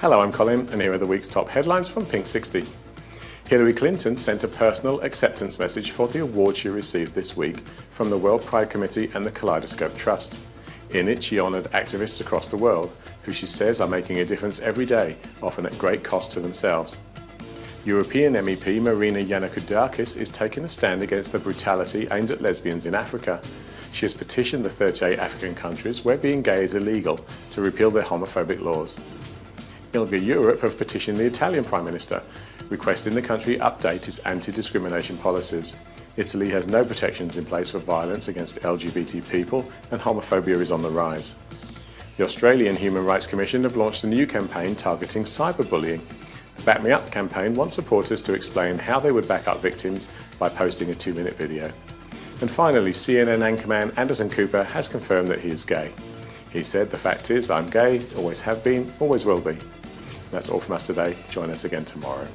Hello, I'm Colin, and here are the week's top headlines from Pink 60. Hillary Clinton sent a personal acceptance message for the award she received this week from the World Pride Committee and the Kaleidoscope Trust. In it, she honoured activists across the world, who she says are making a difference every day, often at great cost to themselves. European MEP Marina Yannakoudakis is taking a stand against the brutality aimed at lesbians in Africa. She has petitioned the 38 African countries where being gay is illegal to repeal their homophobic laws. ILGA Europe have petitioned the Italian Prime Minister, requesting the country update its anti-discrimination policies. Italy has no protections in place for violence against LGBT people and homophobia is on the rise. The Australian Human Rights Commission have launched a new campaign targeting cyberbullying. The Back Me Up campaign wants supporters to explain how they would back up victims by posting a two-minute video. And finally, CNN anchorman Anderson Cooper has confirmed that he is gay. He said, the fact is, I'm gay, always have been, always will be. That's all from us today. Join us again tomorrow.